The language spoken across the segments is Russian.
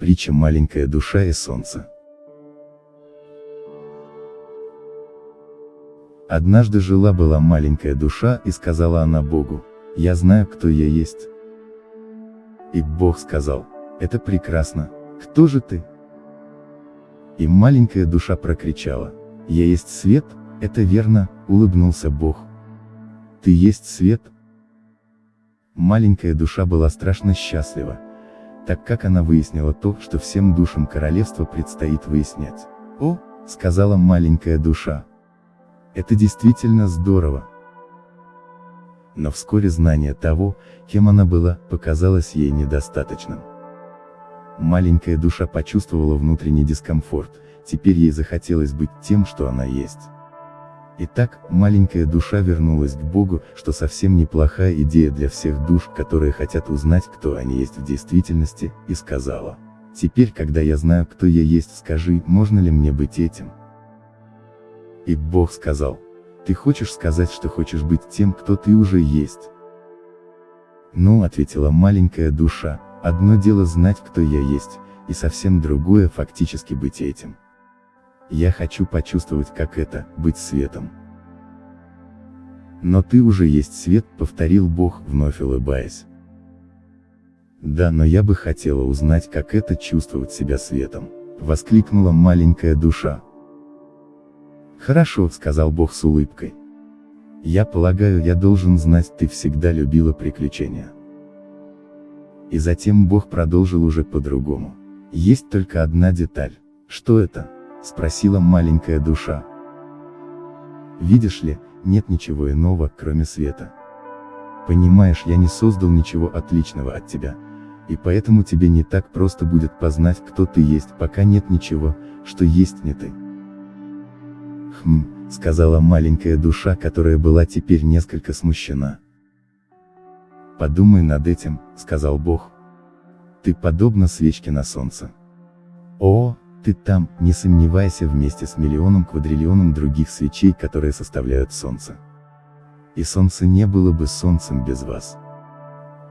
Притча «Маленькая душа и солнце». Однажды жила-была маленькая душа, и сказала она Богу, «Я знаю, кто я есть». И Бог сказал, «Это прекрасно, кто же ты?» И маленькая душа прокричала, «Я есть свет, это верно», улыбнулся Бог. «Ты есть свет?» Маленькая душа была страшно счастлива, так как она выяснила то, что всем душам королевства предстоит выяснять. «О», — сказала маленькая душа, — «это действительно здорово». Но вскоре знание того, кем она была, показалось ей недостаточным. Маленькая душа почувствовала внутренний дискомфорт, теперь ей захотелось быть тем, что она есть. Итак, маленькая душа вернулась к Богу, что совсем неплохая идея для всех душ, которые хотят узнать, кто они есть в действительности, и сказала. Теперь, когда я знаю, кто я есть, скажи, можно ли мне быть этим? И Бог сказал, ты хочешь сказать, что хочешь быть тем, кто ты уже есть? Ну, ответила маленькая душа, одно дело знать, кто я есть, и совсем другое фактически быть этим. Я хочу почувствовать, как это, быть светом. Но ты уже есть свет, повторил Бог, вновь улыбаясь. Да, но я бы хотела узнать, как это чувствовать себя светом, воскликнула маленькая душа. Хорошо, сказал Бог с улыбкой. Я полагаю, я должен знать, ты всегда любила приключения. И затем Бог продолжил уже по-другому. Есть только одна деталь. Что это? Спросила маленькая душа. Видишь ли, нет ничего иного, кроме света. Понимаешь, я не создал ничего отличного от тебя, и поэтому тебе не так просто будет познать, кто ты есть, пока нет ничего, что есть не ты. Хм, сказала маленькая душа, которая была теперь несколько смущена. Подумай над этим, сказал Бог. Ты подобна свечке на солнце. О, ты там, не сомневайся вместе с миллионом квадриллионом других свечей, которые составляют Солнце. И Солнце не было бы Солнцем без вас.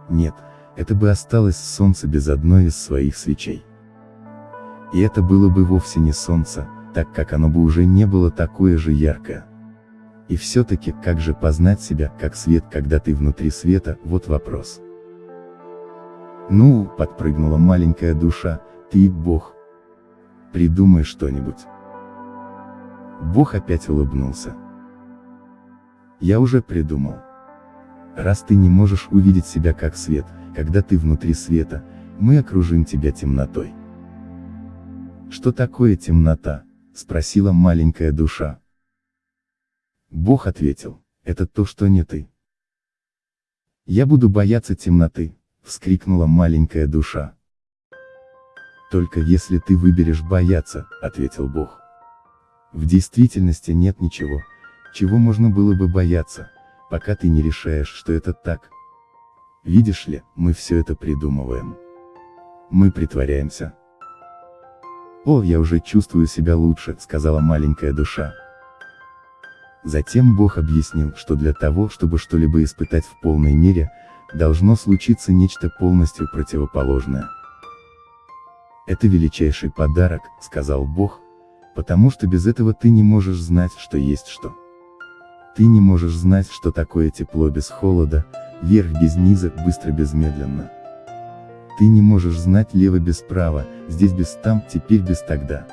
Нет, это бы осталось Солнце без одной из своих свечей. И это было бы вовсе не Солнце, так как оно бы уже не было такое же яркое. И все-таки, как же познать себя, как свет, когда ты внутри света, вот вопрос. Ну, подпрыгнула маленькая душа, ты Бог, Придумай что-нибудь. Бог опять улыбнулся. Я уже придумал. Раз ты не можешь увидеть себя как свет, когда ты внутри света, мы окружим тебя темнотой. Что такое темнота? Спросила маленькая душа. Бог ответил, это то, что не ты. Я буду бояться темноты, вскрикнула маленькая душа. Только если ты выберешь бояться, ответил Бог. В действительности нет ничего, чего можно было бы бояться, пока ты не решаешь, что это так. Видишь ли, мы все это придумываем. Мы притворяемся. О, я уже чувствую себя лучше, сказала маленькая душа. Затем Бог объяснил, что для того, чтобы что-либо испытать в полной мере, должно случиться нечто полностью противоположное. Это величайший подарок, сказал Бог, потому что без этого ты не можешь знать, что есть что. Ты не можешь знать, что такое тепло без холода, вверх без низа, быстро без медленно. Ты не можешь знать лево без права, здесь без там, теперь без тогда.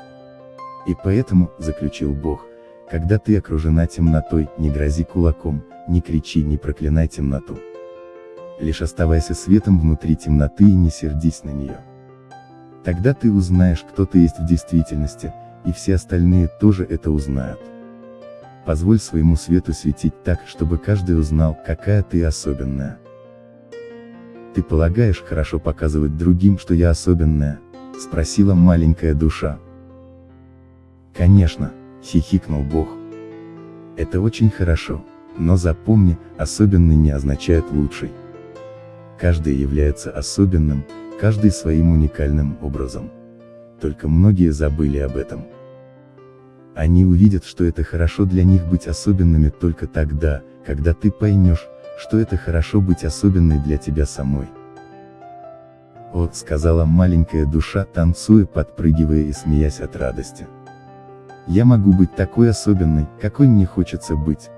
И поэтому, заключил Бог, когда ты окружена темнотой, не грози кулаком, не кричи, не проклинай темноту. Лишь оставайся светом внутри темноты и не сердись на нее. Тогда ты узнаешь, кто ты есть в действительности, и все остальные тоже это узнают. Позволь своему свету светить так, чтобы каждый узнал, какая ты особенная. Ты полагаешь хорошо показывать другим, что я особенная? Спросила маленькая душа. Конечно, хихикнул Бог. Это очень хорошо, но запомни, особенный не означает лучший. Каждый является особенным, каждый своим уникальным образом. Только многие забыли об этом. Они увидят, что это хорошо для них быть особенными только тогда, когда ты поймешь, что это хорошо быть особенной для тебя самой. О, сказала маленькая душа, танцуя, подпрыгивая и смеясь от радости. Я могу быть такой особенной, какой мне хочется быть.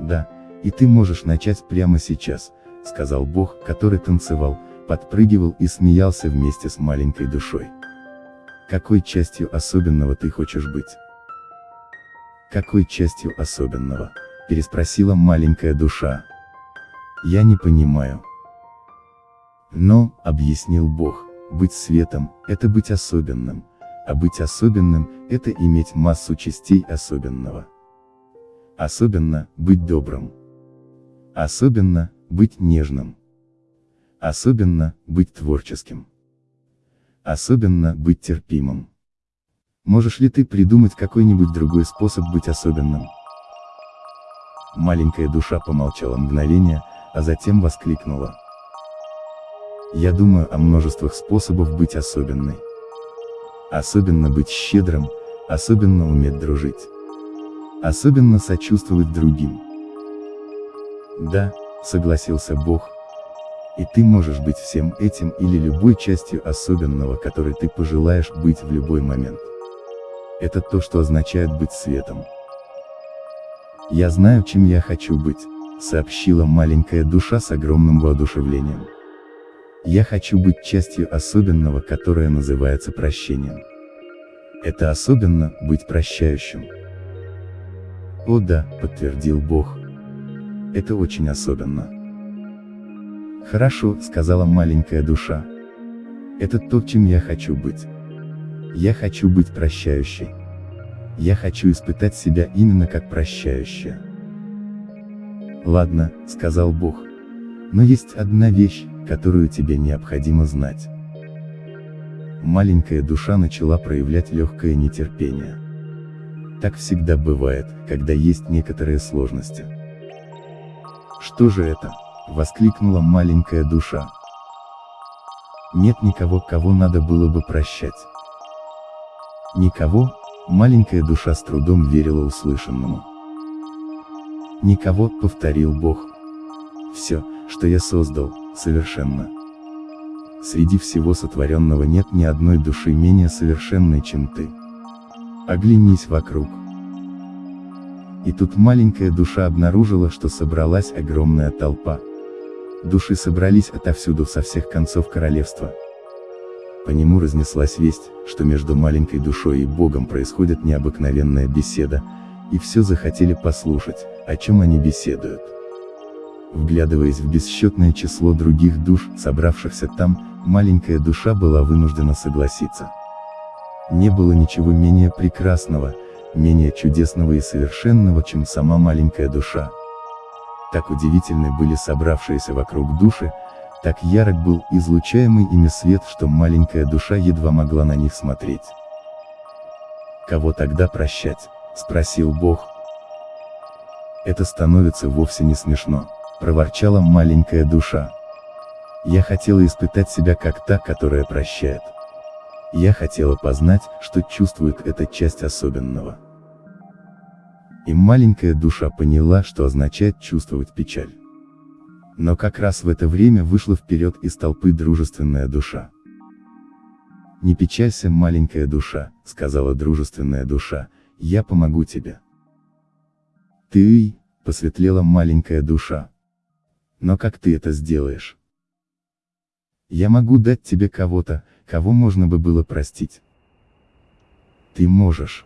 Да, и ты можешь начать прямо сейчас, сказал Бог, который танцевал, подпрыгивал и смеялся вместе с маленькой душой. Какой частью особенного ты хочешь быть? Какой частью особенного? Переспросила маленькая душа. Я не понимаю. Но, объяснил Бог, быть светом, это быть особенным, а быть особенным, это иметь массу частей особенного. Особенно, быть добрым. Особенно, быть нежным. Особенно, быть творческим. Особенно, быть терпимым. Можешь ли ты придумать какой-нибудь другой способ быть особенным? Маленькая душа помолчала мгновение, а затем воскликнула. Я думаю о множествах способов быть особенной. Особенно быть щедрым, особенно уметь дружить. Особенно сочувствовать другим. Да, согласился Бог. И ты можешь быть всем этим или любой частью особенного, которой ты пожелаешь быть в любой момент. Это то, что означает быть светом. Я знаю, чем я хочу быть, сообщила маленькая душа с огромным воодушевлением. Я хочу быть частью особенного, которое называется прощением. Это особенно, быть прощающим. О да, подтвердил Бог. Это очень особенно. Хорошо, сказала маленькая душа. Это то, чем я хочу быть. Я хочу быть прощающей. Я хочу испытать себя именно как прощающая. Ладно, сказал Бог. Но есть одна вещь, которую тебе необходимо знать. Маленькая душа начала проявлять легкое нетерпение. Так всегда бывает, когда есть некоторые сложности. Что же это? Воскликнула маленькая душа. Нет никого, кого надо было бы прощать. Никого, маленькая душа с трудом верила услышанному. Никого, повторил Бог. Все, что я создал, совершенно. Среди всего сотворенного нет ни одной души менее совершенной, чем ты. Оглянись вокруг. И тут маленькая душа обнаружила, что собралась огромная толпа. Души собрались отовсюду со всех концов королевства. По нему разнеслась весть, что между маленькой душой и Богом происходит необыкновенная беседа, и все захотели послушать, о чем они беседуют. Вглядываясь в бесчетное число других душ, собравшихся там, маленькая душа была вынуждена согласиться. Не было ничего менее прекрасного, менее чудесного и совершенного, чем сама маленькая душа. Так удивительны были собравшиеся вокруг души, так ярок был излучаемый ими свет, что маленькая душа едва могла на них смотреть. «Кого тогда прощать?» – спросил Бог. Это становится вовсе не смешно проворчала маленькая душа. Я хотела испытать себя как та, которая прощает. Я хотела познать, что чувствует эта часть особенного. И маленькая душа поняла, что означает чувствовать печаль. Но как раз в это время вышла вперед из толпы дружественная душа. «Не печалься, маленькая душа», — сказала дружественная душа, — «я помогу тебе». «Ты», — посветлела маленькая душа, но как ты это сделаешь? Я могу дать тебе кого-то, кого можно бы было простить. Ты можешь.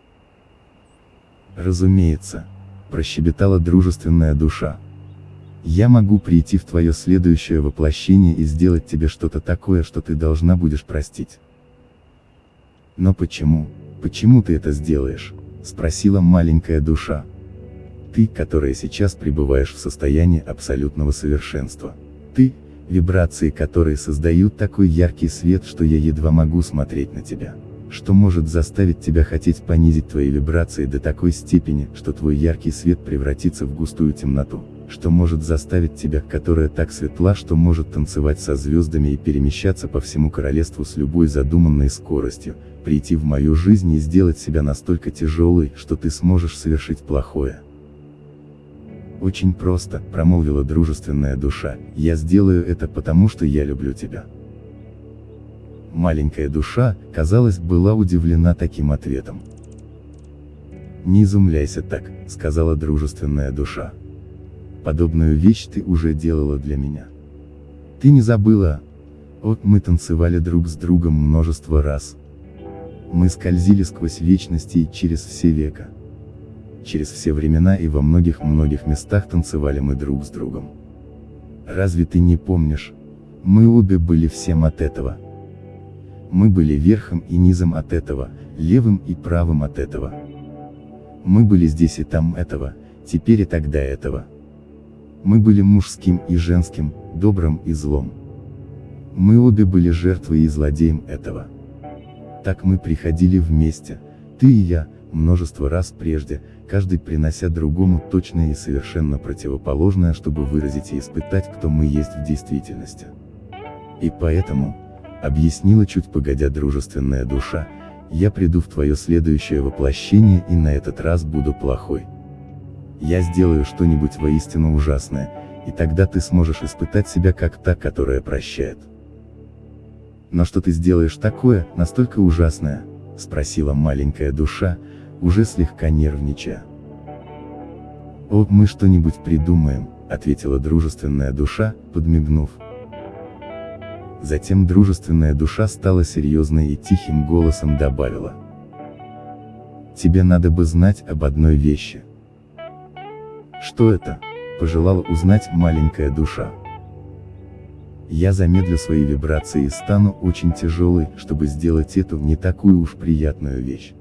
Разумеется, прощебетала дружественная душа. Я могу прийти в твое следующее воплощение и сделать тебе что-то такое, что ты должна будешь простить. Но почему, почему ты это сделаешь? Спросила маленькая душа ты, которая сейчас пребываешь в состоянии абсолютного совершенства. Ты, вибрации которые создают такой яркий свет, что я едва могу смотреть на тебя. Что может заставить тебя хотеть понизить твои вибрации до такой степени, что твой яркий свет превратится в густую темноту. Что может заставить тебя, которая так светла, что может танцевать со звездами и перемещаться по всему королевству с любой задуманной скоростью, прийти в мою жизнь и сделать себя настолько тяжелой, что ты сможешь совершить плохое. «Очень просто», — промолвила дружественная душа, — «я сделаю это потому, что я люблю тебя». Маленькая душа, казалось, была удивлена таким ответом. «Не изумляйся так», — сказала дружественная душа. «Подобную вещь ты уже делала для меня. Ты не забыла? Вот мы танцевали друг с другом множество раз. Мы скользили сквозь вечности и через все века. Через все времена и во многих-многих местах танцевали мы друг с другом. Разве ты не помнишь? Мы обе были всем от этого. Мы были верхом и низом от этого, левым и правым от этого. Мы были здесь и там этого, теперь и тогда этого. Мы были мужским и женским, добрым и злом. Мы обе были жертвой и злодеем этого. Так мы приходили вместе, ты и я, множество раз прежде, каждый принося другому точное и совершенно противоположное, чтобы выразить и испытать, кто мы есть в действительности. И поэтому, объяснила чуть погодя дружественная душа, я приду в твое следующее воплощение и на этот раз буду плохой. Я сделаю что-нибудь воистину ужасное, и тогда ты сможешь испытать себя как та, которая прощает. Но что ты сделаешь такое, настолько ужасное, спросила маленькая душа, уже слегка нервничая. «О, мы что-нибудь придумаем», — ответила дружественная душа, подмигнув. Затем дружественная душа стала серьезной и тихим голосом добавила. «Тебе надо бы знать об одной вещи». «Что это?» — пожелала узнать маленькая душа. Я замедлю свои вибрации и стану очень тяжелой, чтобы сделать эту не такую уж приятную вещь.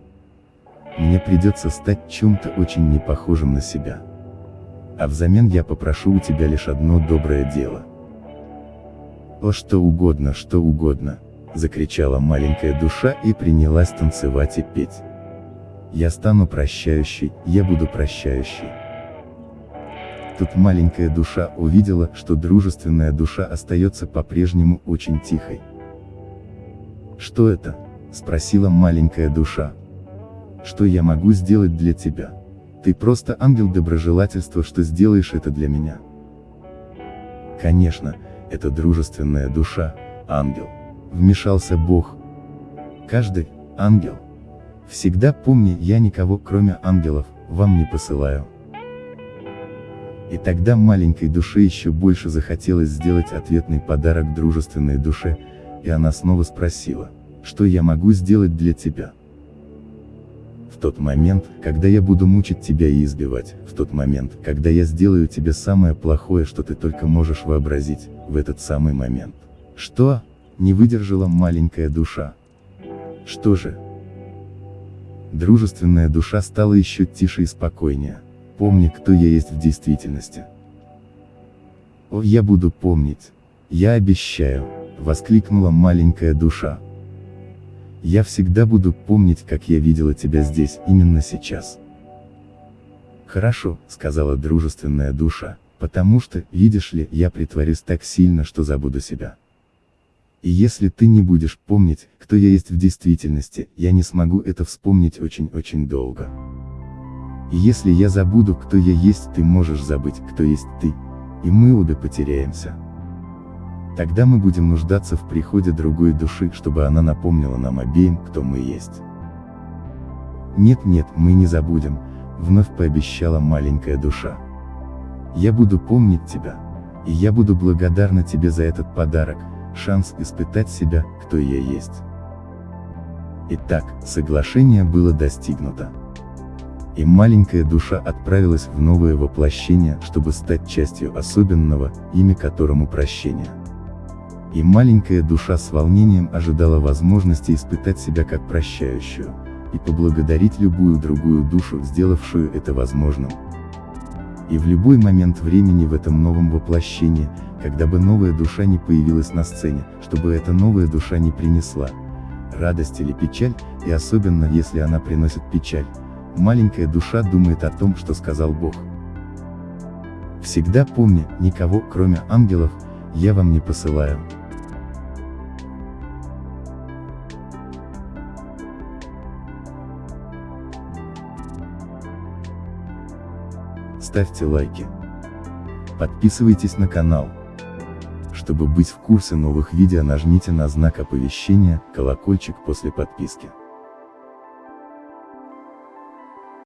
Мне придется стать чем-то очень непохожим на себя. А взамен я попрошу у тебя лишь одно доброе дело. «О что угодно, что угодно!» — закричала маленькая душа и принялась танцевать и петь. «Я стану прощающей, я буду прощающей». Тут маленькая душа увидела, что дружественная душа остается по-прежнему очень тихой. «Что это?» — спросила маленькая душа. «Что я могу сделать для тебя? Ты просто ангел доброжелательства, что сделаешь это для меня». Конечно, это дружественная душа, ангел. Вмешался Бог. Каждый, ангел. Всегда помни, я никого, кроме ангелов, вам не посылаю. И тогда маленькой душе еще больше захотелось сделать ответный подарок дружественной душе, и она снова спросила, что я могу сделать для тебя? Тот момент, когда я буду мучить тебя и избивать, в тот момент, когда я сделаю тебе самое плохое, что ты только можешь вообразить, в этот самый момент. Что? Не выдержала маленькая душа. Что же? Дружественная душа стала еще тише и спокойнее. Помни, кто я есть в действительности. О, я буду помнить. Я обещаю, воскликнула маленькая душа. Я всегда буду помнить, как я видела тебя здесь, именно сейчас. Хорошо, сказала дружественная душа, потому что, видишь ли, я притворюсь так сильно, что забуду себя. И если ты не будешь помнить, кто я есть в действительности, я не смогу это вспомнить очень-очень долго. И если я забуду, кто я есть, ты можешь забыть, кто есть ты, и мы обе потеряемся. Тогда мы будем нуждаться в приходе другой души, чтобы она напомнила нам обеим, кто мы есть. Нет-нет, мы не забудем, вновь пообещала маленькая душа. Я буду помнить тебя, и я буду благодарна тебе за этот подарок, шанс испытать себя, кто я есть. Итак, соглашение было достигнуто и маленькая душа отправилась в новое воплощение, чтобы стать частью особенного, имя которому прощение. И маленькая душа с волнением ожидала возможности испытать себя как прощающую, и поблагодарить любую другую душу, сделавшую это возможным. И в любой момент времени в этом новом воплощении, когда бы новая душа не появилась на сцене, чтобы эта новая душа не принесла радость или печаль, и особенно если она приносит печаль, маленькая душа думает о том, что сказал Бог. Всегда помни, никого, кроме ангелов, я вам не посылаю. Ставьте лайки. Подписывайтесь на канал Чтобы быть в курсе новых видео нажмите на знак оповещения, колокольчик после подписки.